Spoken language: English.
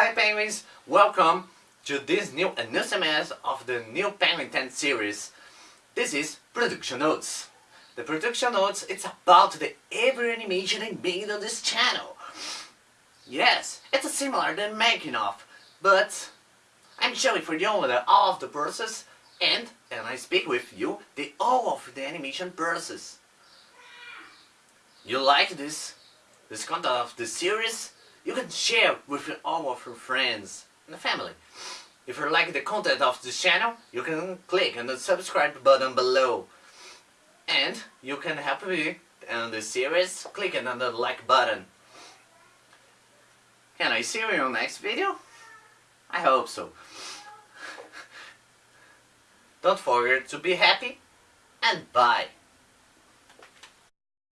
Hi penguins, welcome to this new announcement of the new Penguin 10 series. This is Production Notes. The Production Notes, it's about the every animation I made on this channel. Yes, it's similar to making of, but I'm showing for you all of the process and, and I speak with you the all of the animation process. You like this, this content of the series? You can share with all of your friends and family. If you like the content of this channel, you can click on the subscribe button below. And you can help me on the series clicking on the like button. Can I see you in the next video? I hope so. Don't forget to be happy and bye.